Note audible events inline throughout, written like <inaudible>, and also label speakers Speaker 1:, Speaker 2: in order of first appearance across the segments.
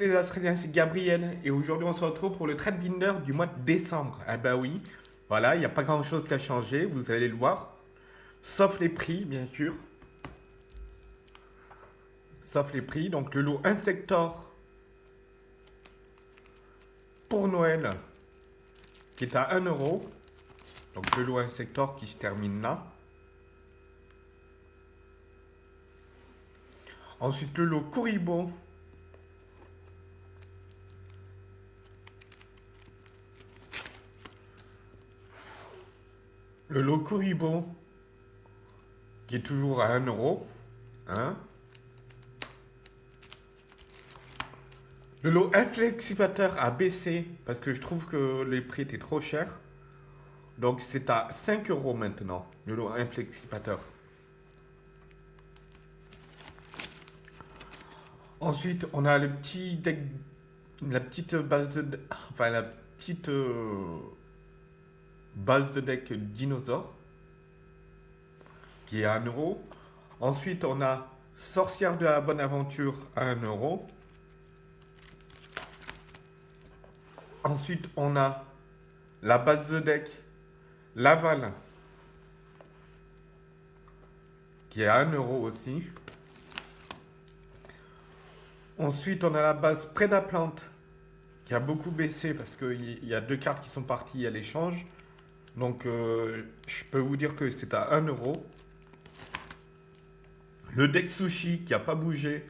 Speaker 1: Les Australiens, c'est Gabriel et aujourd'hui on se retrouve pour le trade binder du mois de décembre. Ah bah oui, voilà, il n'y a pas grand chose qui a changé, vous allez le voir. Sauf les prix, bien sûr. Sauf les prix, donc le lot Insector pour Noël qui est à 1 euro. Donc le lot Insector qui se termine là. Ensuite le lot Kuribo Le lot Kuribo, qui est toujours à 1 euro. Hein le lot inflexipateur a baissé parce que je trouve que les prix étaient trop chers. Donc c'est à 5 euros maintenant, le lot inflexipateur. Ensuite, on a le petit deck, la petite base de, enfin la petite euh, base de deck dinosaure, qui est à 1 euro. Ensuite, on a Sorcière de la Bonne Aventure à 1 euro. Ensuite, on a la base de deck Laval, qui est à 1 euro aussi. Ensuite, on a la base Prédaplante, qui a beaucoup baissé parce qu'il y a deux cartes qui sont parties à l'échange. Donc, euh, je peux vous dire que c'est à 1 euro. Le deck sushi qui n'a pas bougé,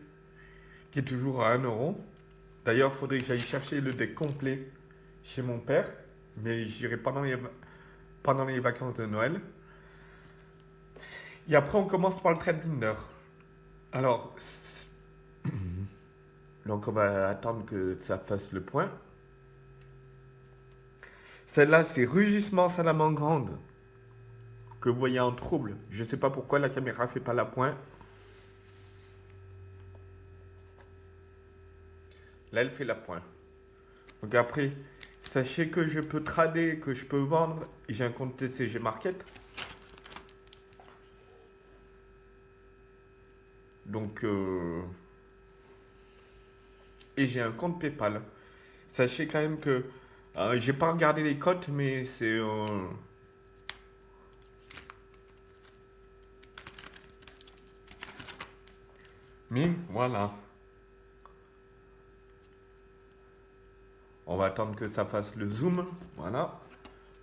Speaker 1: qui est toujours à 1 euro. D'ailleurs, il faudrait que j'aille chercher le deck complet chez mon père. Mais j'irai pendant les, vacances de Noël. Et après, on commence par le trade binder. Alors, <clears throat> donc on va attendre que ça fasse le point. Celle-là, c'est Rugissement Salamandre que vous voyez en trouble. Je ne sais pas pourquoi la caméra ne fait pas la pointe. Là, elle fait la pointe. Donc après, sachez que je peux trader, que je peux vendre. J'ai un compte TCG Market. Donc, euh, et j'ai un compte PayPal. Sachez quand même que euh, j'ai pas regardé les cotes, mais c'est euh, voilà. On va attendre que ça fasse le zoom. Voilà.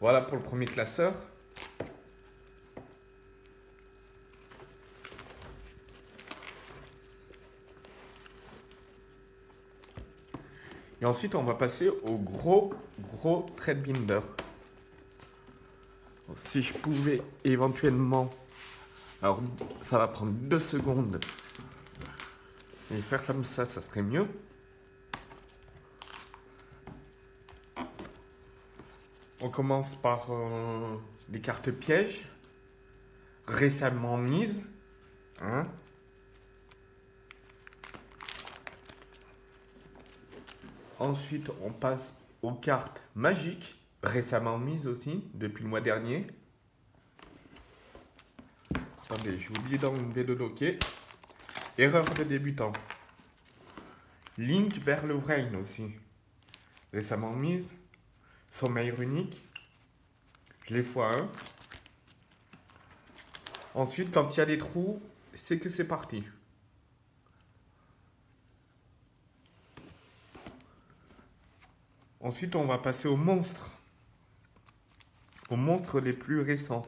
Speaker 1: Voilà pour le premier classeur. Ensuite, on va passer au gros, gros trade binder. Si je pouvais éventuellement... Alors, ça va prendre deux secondes. Et faire comme ça, ça serait mieux. On commence par euh, les cartes pièges. Récemment mises. Hein Ensuite, on passe aux cartes magiques, récemment mises aussi, depuis le mois dernier. Attendez, j'ai oublié d'enlever le dossier. Erreur de débutant. Link vers le Brain aussi. Récemment mise. Sommeil unique. Je les fois 1. Ensuite, quand il y a des trous, c'est que c'est parti. Ensuite, on va passer aux monstres. Aux monstres les plus récents.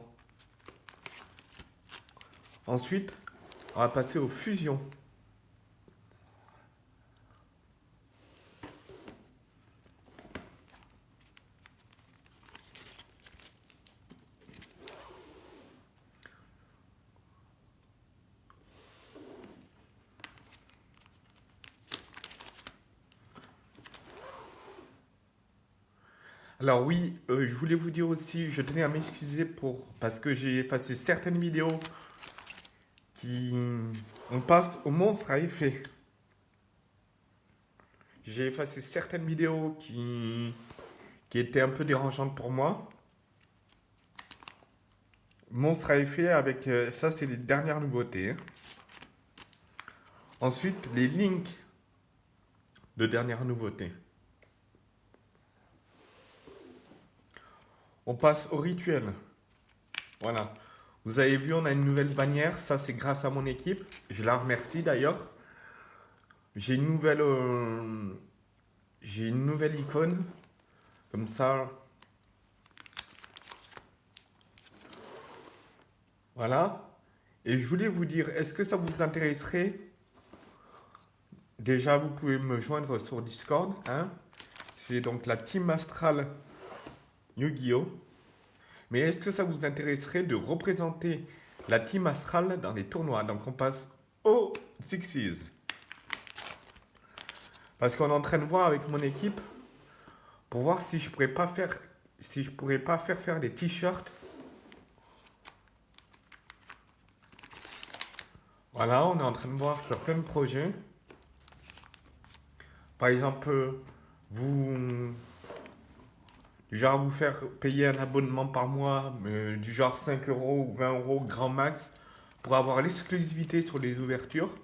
Speaker 1: Ensuite, on va passer aux fusions. Alors oui, euh, je voulais vous dire aussi, je tenais à m'excuser pour parce que j'ai effacé certaines vidéos qui... On passe au monstre à effet. J'ai effacé certaines vidéos qui, qui étaient un peu dérangeantes pour moi. Monstre à effet avec... Euh, ça, c'est les dernières nouveautés. Ensuite, les links de dernières nouveautés. On passe au rituel. Voilà. Vous avez vu, on a une nouvelle bannière. Ça, c'est grâce à mon équipe. Je la remercie d'ailleurs. J'ai une nouvelle... Euh, j'ai une nouvelle icône. Comme ça. Voilà. Et je voulais vous dire, est-ce que ça vous intéresserait? Déjà, vous pouvez me joindre sur Discord. Hein C'est donc la Team Astral Yu-Gi-Oh! Mais est-ce que ça vous intéresserait de représenter la Team Astral dans les tournois? Donc on passe au Sixes. Parce qu'on est en train de voir avec mon équipe pour voir si je pourrais pas faire si je pourrais pas faire faire des t-shirts. Voilà, on est en train de voir sur plein de projets. Par exemple, vous genre vous faire payer un abonnement par mois, du genre 5 euros ou 20 euros grand max, pour avoir l'exclusivité sur les ouvertures.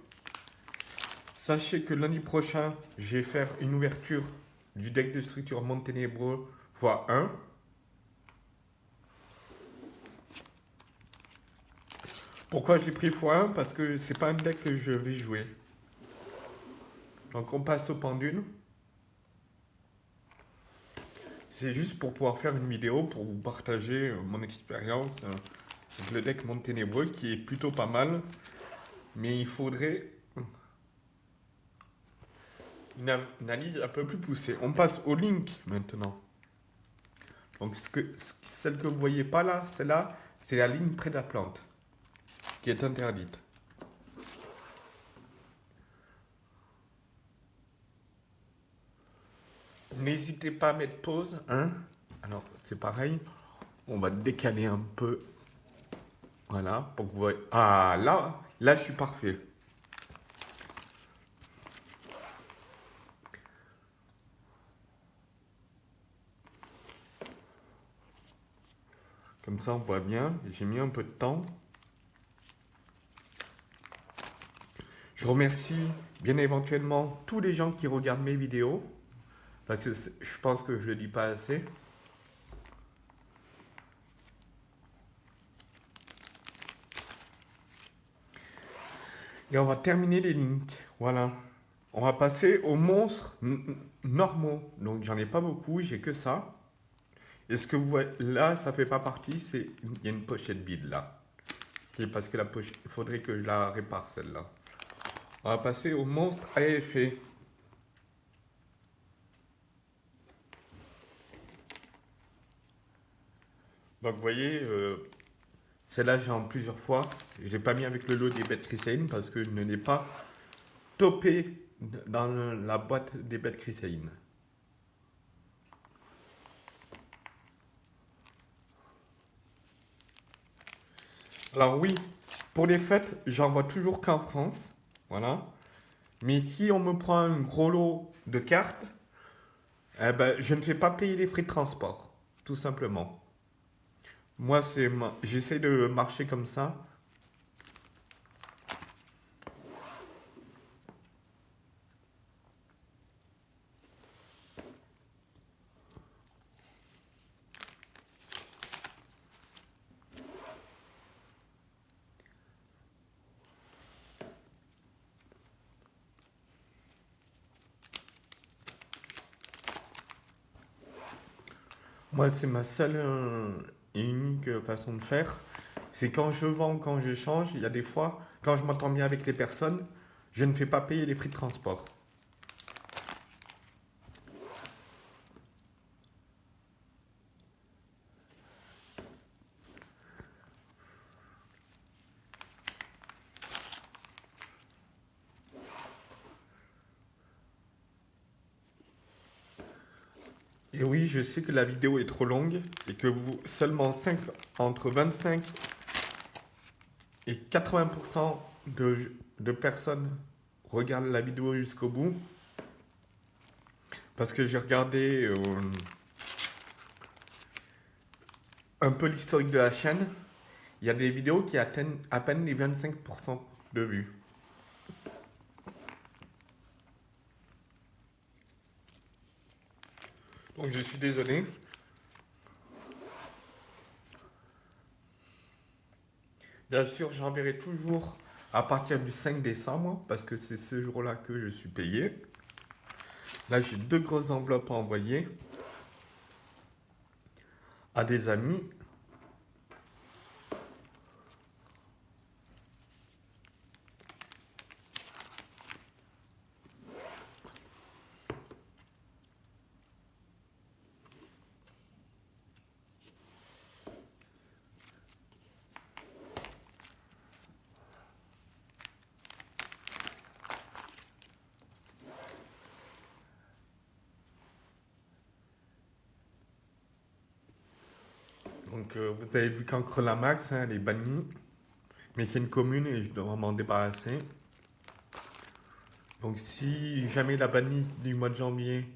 Speaker 1: Sachez que lundi prochain, je vais faire une ouverture du deck de structure Monténébreux x1. Pourquoi j'ai pris x1 Parce que c'est pas un deck que je vais jouer. Donc on passe au pendule. C'est juste pour pouvoir faire une vidéo pour vous partager euh, mon expérience euh, avec le deck Monténébreux qui est plutôt pas mal. Mais il faudrait une analyse un peu plus poussée. On passe au link maintenant. Donc celle que vous voyez pas là, celle-là, c'est la ligne près de la plante qui est interdite. N'hésitez pas à mettre pause. Hein Alors, c'est pareil. On va décaler un peu. Voilà, pour que vous voyez. Ah, là, là, je suis parfait. Comme ça, on voit bien. J'ai mis un peu de temps. Je remercie bien éventuellement tous les gens qui regardent mes vidéos. Parce que je pense que je ne dis pas assez. Et on va terminer les links. Voilà. On va passer aux monstres normaux. Donc j'en ai pas beaucoup, j'ai que ça. Et ce que vous voyez là, ça fait pas partie, c'est il y a une pochette vide là. C'est parce que la pochette, il faudrait que je la répare celle-là. On va passer aux monstres à effet. Donc vous voyez, euh, celle-là j'ai en plusieurs fois. Je l'ai pas mis avec le lot des bêtes chrysaïnes parce que je ne l'ai pas topé dans la boîte des bêtes chrysaïnes. Alors oui, pour les fêtes, j'en vois toujours qu'en France. Voilà. Mais si on me prend un gros lot de cartes, eh ben, je ne fais pas payer les frais de transport, tout simplement. Moi, c'est j'essaie de marcher comme ça. Moi, c'est ma seule euh, unique façon de faire, c'est quand je vends, quand je change, il y a des fois, quand je m'entends bien avec les personnes, je ne fais pas payer les prix de transport. Et oui, je sais que la vidéo est trop longue et que vous, seulement 5, entre 25 et 80% de, personnes regardent la vidéo jusqu'au bout. Parce que j'ai regardé euh, un peu l'historique de la chaîne. Il y a des vidéos qui atteignent à peine les 25% de vues. Je suis désolé. Bien sûr, j'enverrai toujours à partir du 5 décembre parce que c'est ce jour-là que je suis payé. Là, j'ai deux grosses enveloppes à envoyer à des amis Vous avez vu qu'en Max, hein, elle est bannie. Mais c'est une commune et je dois m'en débarrasser. Donc si jamais la bannie du mois de janvier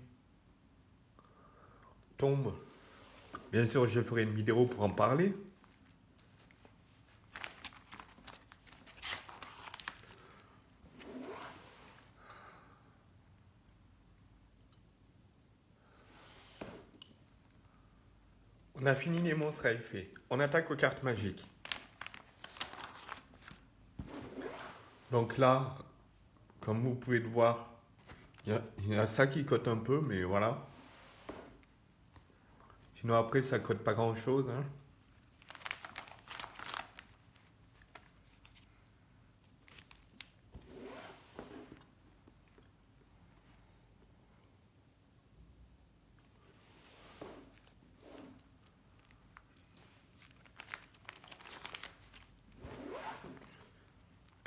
Speaker 1: tombe, bien sûr je ferai une vidéo pour en parler. A fini les monstres à effet. On attaque aux cartes magiques. Donc là, comme vous pouvez le voir, il y, a ça qui cote un peu, mais voilà. Sinon après, ça cote pas grand chose. Hein.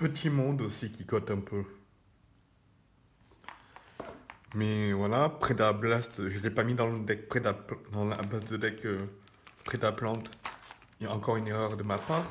Speaker 1: Petit monde aussi qui cote un peu. Mais voilà, Preda Blast, je ne l'ai pas mis dans le deck Preda, dans la base de deck euh, Plante. Il y a encore une erreur de ma part.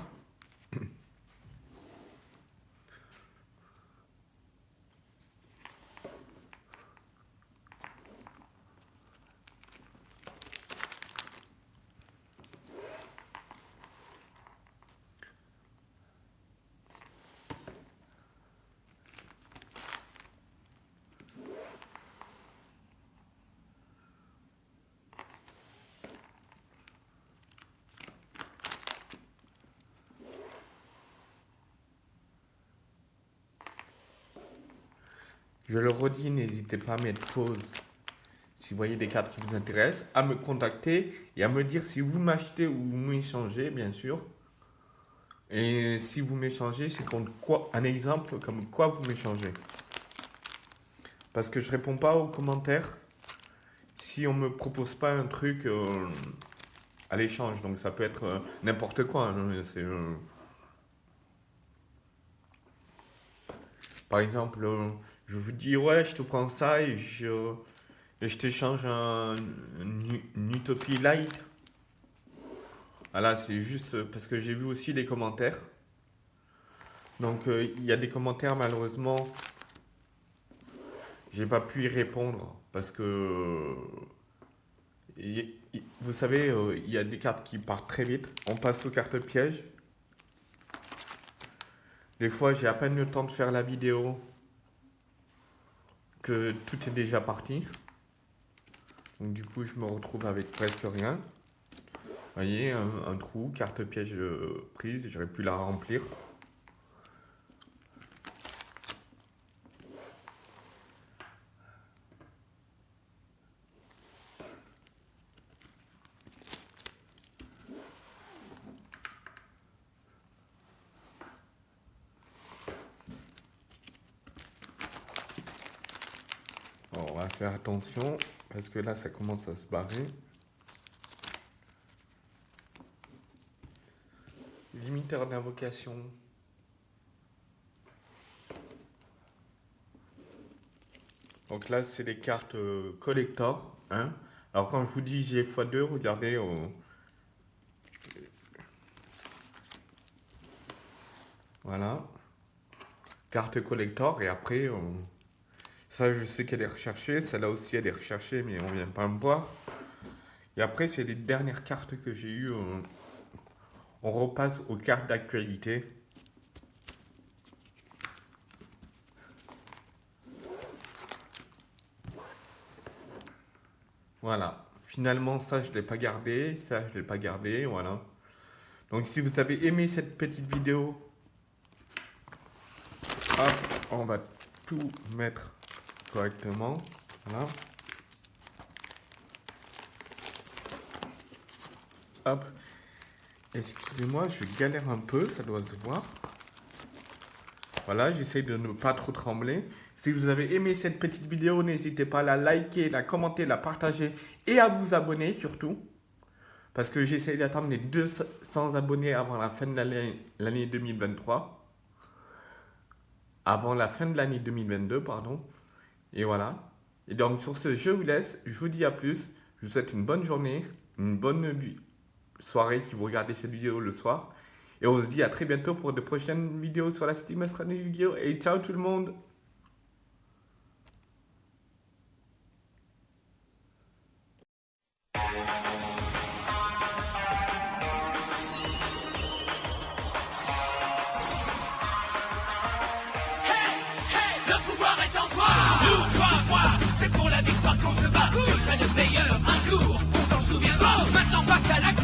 Speaker 1: Je le redis, n'hésitez pas à mettre pause si vous voyez des cartes qui vous intéressent, à me contacter et à me dire si vous m'achetez ou vous m'échangez, bien sûr. Et si vous m'échangez, c'est contre quoi Un exemple comme quoi vous m'échangez. Parce que je réponds pas aux commentaires si on me propose pas un truc euh, à l'échange. Donc ça peut être euh, n'importe quoi. Hein. C'est euh, Par exemple, je vous dis, ouais, je te prends ça et je, t'échange un, une, Utopie Light. Voilà, c'est juste parce que j'ai vu aussi les commentaires. Donc, euh, il y a des commentaires, malheureusement, j'ai pas pu y répondre parce que, vous savez, euh, il y a des cartes qui partent très vite. On passe aux cartes pièges. Des fois, j'ai à peine le temps de faire la vidéo que tout est déjà parti. Du coup, je me retrouve avec presque rien. Vous voyez, un, trou, carte piège euh, prise, j'aurais pu la remplir. on va faire parce que là, ça commence à se barrer. Limiteur d'invocation. Donc là, c'est des cartes euh, collector. Hein. Alors quand je vous dis j'ai x2, regardez. Euh, voilà. Carte collector et après... Euh, ça, je sais qu'elle est recherchée. Celle-là aussi, elle est recherchée, mais on vient pas me voir. Et après, c'est les dernières cartes que j'ai eues. On, repasse aux cartes d'actualité. Voilà. finalement, ça, je l'ai pas gardé. Ça, je l'ai pas gardé. Voilà. Donc, si vous avez aimé cette petite vidéo, on va tout mettre correctement. Voilà. Hop. Excusez-moi, je galère un peu, ça doit se voir. Voilà, j'essaie de ne pas trop trembler. Si vous avez aimé cette petite vidéo, n'hésitez pas à la liker, la commenter, la partager et à vous abonner surtout. Parce que j'essaie d'attendre les 200 abonnés avant la fin de l'année 2023. Avant la fin de l'année 2022, pardon. Et voilà. Et donc sur ce, je vous laisse. Je vous dis à plus. Je vous souhaite une bonne journée, une bonne soirée si vous regardez cette vidéo le soir. Et on se dit à très bientôt pour de prochaines vidéos sur la Steam Yu-Gi-Oh! Et ciao tout le monde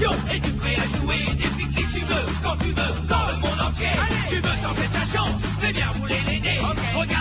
Speaker 2: et tu prêt à jouer depuis qui tu veux, quand tu veux, dans le monde entier. Tu veux tenter ta chance, fais bien rouler les dés. Regarde